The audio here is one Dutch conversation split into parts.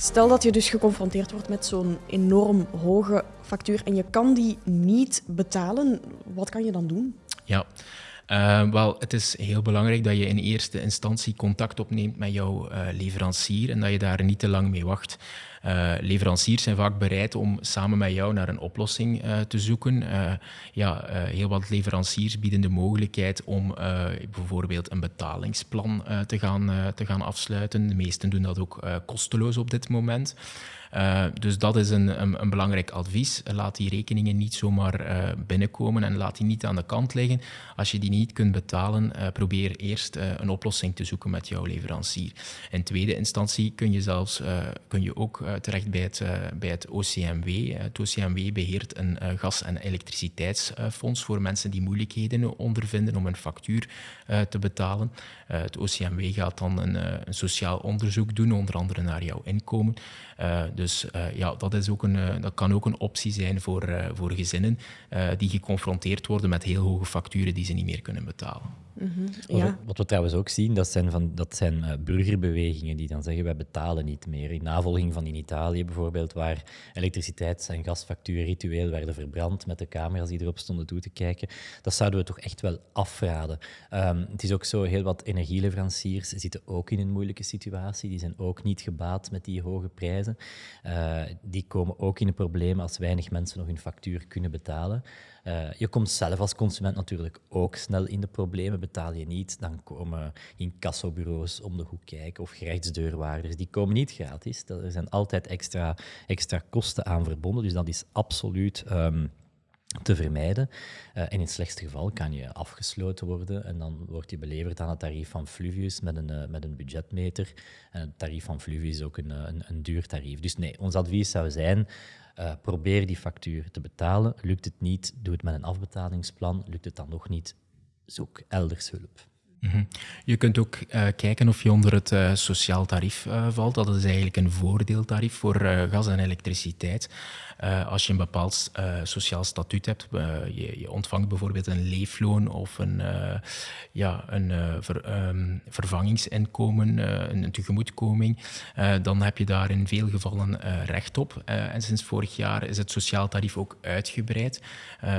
Stel dat je dus geconfronteerd wordt met zo'n enorm hoge factuur en je kan die niet betalen, wat kan je dan doen? Ja, uh, wel, het is heel belangrijk dat je in eerste instantie contact opneemt met jouw uh, leverancier en dat je daar niet te lang mee wacht. Uh, leveranciers zijn vaak bereid om samen met jou naar een oplossing te zoeken. ja, heel wat leveranciers bieden de mogelijkheid om bijvoorbeeld een betalingsplan te, gaan, te gaan afsluiten. De meesten doen dat ook kosteloos op dit moment. Dus dat is een, een, belangrijk advies. Laat die rekeningen niet zomaar binnenkomen en laat die niet aan de kant liggen. Als je die niet kunt betalen, probeer eerst een oplossing te zoeken met jouw leverancier. In tweede instantie kun je zelfs kun je ook terecht bij het, bij het OCMW. Het OCMW beheert een gas- en elektriciteitsfonds voor mensen die moeilijkheden ondervinden om een factuur te betalen. het OCMW gaat dan een, een sociaal onderzoek doen, onder andere naar jouw inkomen. Dus uh, ja, dat, is ook een, uh, dat kan ook een optie zijn voor, uh, voor gezinnen die geconfronteerd worden met heel hoge facturen die ze niet meer kunnen betalen. Mm -hmm. ja. Wat we trouwens ook zien, dat zijn, van, dat zijn uh, burgerbewegingen die dan zeggen wij betalen niet meer. In navolging van in Italië bijvoorbeeld, waar elektriciteits- en gasfacturen ritueel werden verbrand met de camera's die erop stonden toe te kijken. Dat zouden we toch echt wel afraden. Um, het is ook zo, heel wat energieleveranciers zitten ook in een moeilijke situatie. Die zijn ook niet gebaat met die hoge prijzen. Uh, die komen ook in een probleem als weinig mensen nog hun factuur kunnen betalen. Uh, je komt zelf als consument natuurlijk ook snel in de problemen. Betaal je niet, dan komen incassobureaus om de hoek kijken of gerechtsdeurwaarders. Die komen niet gratis. Er zijn altijd extra, extra kosten aan verbonden. Dus dat is absoluut um, te vermijden. Uh, en in het slechtste geval kan je afgesloten worden en dan wordt je beleverd aan het tarief van Fluvius met een, uh, met een budgetmeter. En het tarief van Fluvius is ook een, een, een duur tarief. Dus nee, ons advies zou zijn, probeer die factuur te betalen. Lukt het niet, doe het met een afbetalingsplan. Lukt het dan nog niet, zoek elders hulp. -hmm. Je kunt ook uh, kijken of je onder het uh, sociaal tarief uh, valt. Dat is eigenlijk een voordeeltarief voor gas en elektriciteit. als je een bepaald sociaal statuut hebt, je, je, ontvangt bijvoorbeeld een leefloon of een, ja, een um, vervangingsinkomen, een, een, tegemoetkoming, dan heb je daar in veel gevallen recht op. en sinds vorig jaar is het sociaal tarief ook uitgebreid.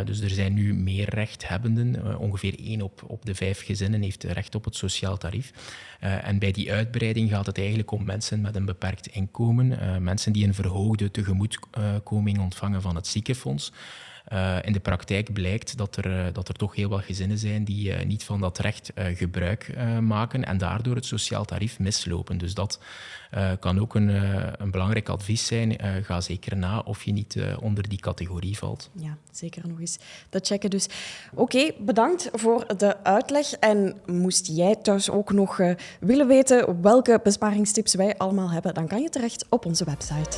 dus er zijn nu meer rechthebbenden. ongeveer één op, op de vijf gezinnen heeft recht op het sociaal tarief. Uh, en bij die uitbreiding gaat het eigenlijk om mensen met een beperkt inkomen, uh, mensen die een verhoogde tegemoetkoming ontvangen van het ziekenfonds. Uh, in de praktijk blijkt dat er, uh, dat er toch heel wat gezinnen zijn die uh, niet van dat recht gebruik maken en daardoor het sociaal tarief mislopen. Dus dat kan ook een, een belangrijk advies zijn. ga zeker na of je niet onder die categorie valt. Ja, zeker nog eens dat checken. Dus oké, bedankt voor de uitleg. En moest jij thuis ook nog willen weten welke besparingstips wij allemaal hebben, dan kan je terecht op onze website.